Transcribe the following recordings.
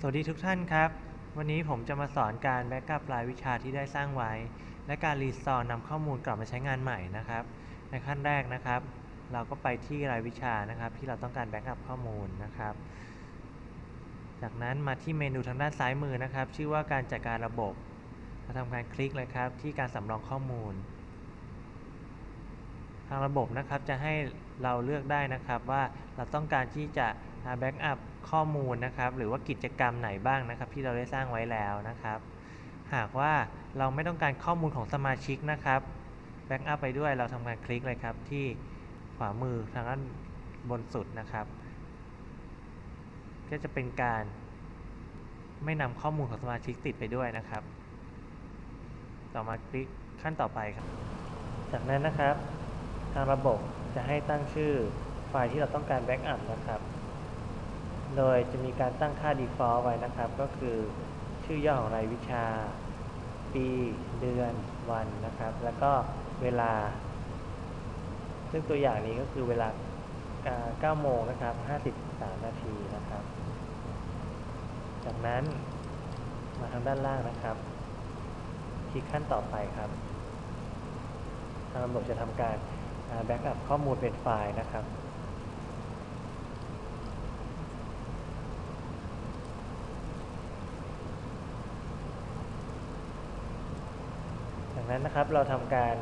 สวัสดีทุกท่านครับ วันนี้ผมจะมาสอนการ backup รายวิชาที่ได้สร้างไว้ และการ restore นำข้อมูลกลับมาใช้งานใหม่นะครับ ในขั้นแรกนะครับ เราก็ไปที่รายวิชานะครับ ที่เราต้องการ backup ข้อมูลนะครับ จากนั้นมาที่เมนูทางด้านซ้ายมือนะครับ ชื่อว่าการจัดการระบบเราทำการคลิกเลยครับ ที่การสำรองข้อมูล ทางระบบนะครับจะให้เราเลือกได้นะครับว่าเราต้องการที่จะ backup ข้อมูลนะครับ หรือว่ากิจกรรมไหนบ้างนะครับ ที่เราได้สร้างไว้แล้วนะครับ หากว่าเราไม่ต้องการข้อมูลของสมาชิกนะครับ backup ไปด้วยเราทำการคลิกเลยครับที่ขวามือทางด้านบนสุดนะครับ ก็จะเป็นการไม่นำข้อมูลของสมาชิกติดไปด้วยนะครับ ต่อมาคลิกขั้นต่อไปครับ จากนั้นนะครับ ทางระบบจะให้ตั้งชื่อไฟล์ที่เราต้องการแบ็กอัพนะครับ โดยจะมีการตั้งค่า default ไว้นะครับ ก็คือชื่อย่อของรายวิชา ปีเดือนวันนะครับ แล้วก็เวลา ซึ่งตัวอย่างนี้ก็คือเวลา 9 โมงนะครับ 53 นาทีนะครับ จากนั้นมาทางด้านล่างนะครับ คลิกขั้นต่อไปครับ ทางระบบจะทำการ backup ข้อมูลเป็นไฟล์นะครับ จาก นั้นนะครับเราทำการ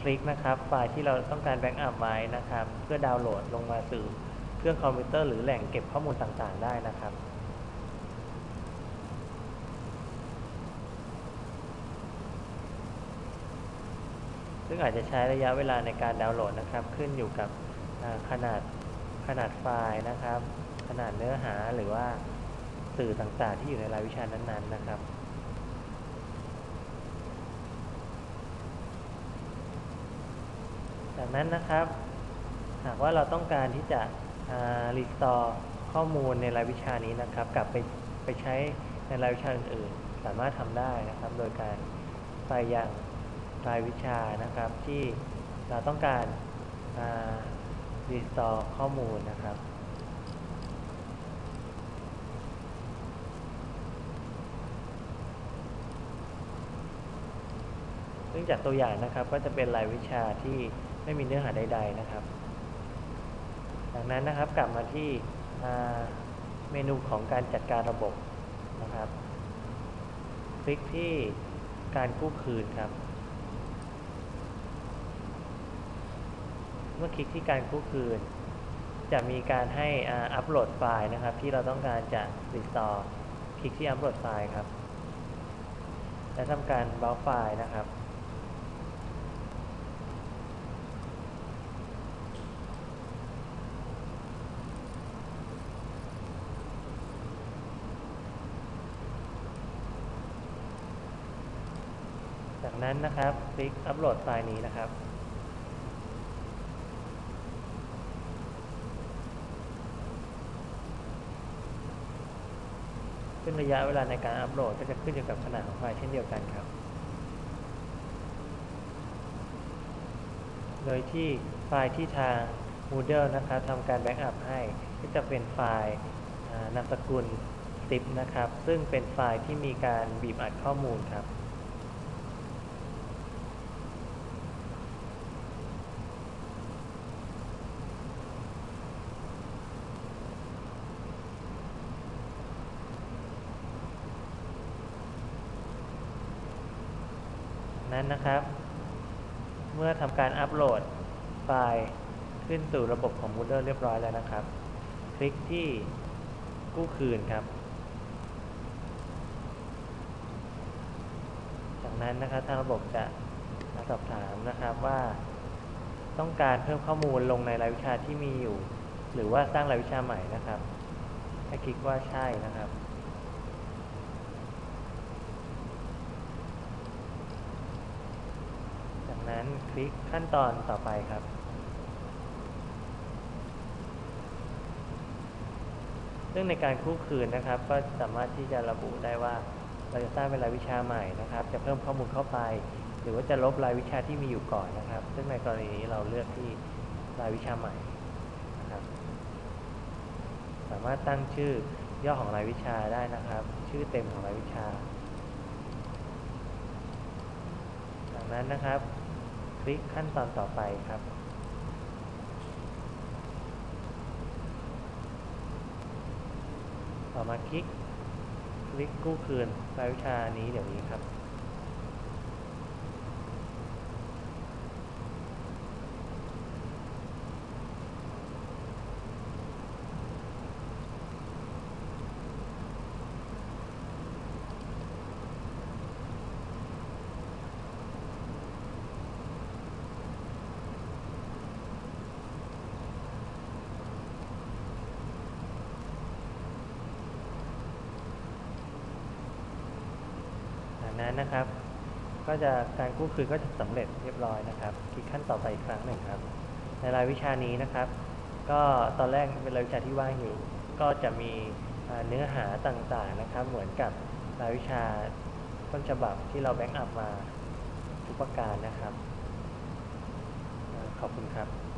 คลิกนะครับไฟล์ที่เราต้องการ backup ไว้นะครับ เพื่อดาวน์โหลดลงมาสู่เครื่องคอมพิวเตอร์หรือแหล่งเก็บข้อมูลต่างๆ ได้นะครับซึ่งอาจจะใช้ระยะเวลาในการดาวน์โหลดนะครับ ขึ้นอยู่กับขนาดขนาดไฟล์นะครับ ขนาดเนื้อหาหรือว่าสื่อต่างๆ ที่อยู่ในรายวิชานั้นๆนะครับ จากนั้นนะครับ หากว่าเราต้องการที่จะรีสตอร์ข้อมูลในรายวิชานี้นะครับ กลับไปไปใช้ในรายวิชาอื่นๆ สามารถทำได้นะครับ โดยการไปยังรายวิชานะครับ ที่เราต้องการรีสตอร์ข้อมูลนะครับซึ่งจากตัวอย่างนะครับก็จะเป็นรายวิชาที่ ไม่มีเนื้อหาใด ๆนะครับดังนั้นนะครับกลับมาที่เมนูของการจัดการระบบนะครับ คลิกที่การกู้คืนครับ เมื่อคลิกที่การกู้คืน จะมีการให้อัปโหลดไฟล์นะครับ ที่เราต้องการจะ restore คลิกที่อัปโหลดไฟล์ครับ และทำการ browse ไฟล์นะครับ จากนั้นนะครับคลิกอัปโหลดไฟล์นี้นะครับ ซึ่งระยะเวลาในการอัปโหลดก็จะขึ้นอยู่กับขนาดของไฟล์เช่นเดียวกันครับ โดยที่ไฟล์ที่ทาง Moodle นะครับทำการ backup ให้ก็จะเป็นไฟล์นามสกุล zip นะครับ ซึ่งเป็นไฟล์ที่มีการบีบอัดข้อมูลครับ นั้นนะครับ เมื่อทำการอัปโหลดไฟล์ขึ้นสู่ระบบของ Moodle เรียบร้อยแล้วนะครับ คลิกที่กู้คืนครับ จากนั้นนะครับทางระบบจะสอบถามนะครับว่า ต้องการเพิ่มข้อมูลลงในรายวิชาที่มีอยู่ หรือว่าสร้างรายวิชาใหม่นะครับให้คลิกว่าใช่นะครับ จาก นั้นคลิกขั้นตอนต่อไปครับ ซึ่งในการคู่คืนนะครับ ก็สามารถที่จะระบุได้ว่า เราจะสร้างเป็นรายวิชาใหม่นะครับ จะเพิ่มข้อมูลเข้าไป หรือว่าจะลบรายวิชาที่มีอยู่ก่อนนะครับ ซึ่งในกรณีนี้เราเลือกที่รายวิชาใหม่นะครับ สามารถตั้งชื่อย่อของรายวิชาได้นะครับ ชื่อเต็มของรายวิชาจากนั้นนะครับ คลิกขั้นตอนต่อไปครับ ต่อมาคลิก คลิกกู้คืนรายวิชานี้เดี๋ยวนี้ครับ นั้นนะครับ ก็จะการกู้คืนก็จะสำเร็จเรียบร้อยนะครับคลิกขั้นต่อไปอีกครั้งหนึ่งครับ ในรายวิชานี้นะครับ ก็ตอนแรกเป็นรายวิชาที่ว่างอยู่ ก็จะมีเนื้อหาต่างๆนะครับ เหมือนกับรายวิชาต้นฉบับที่เราแบ็กอัพมาทุกประการนะครับ ขอบคุณครับ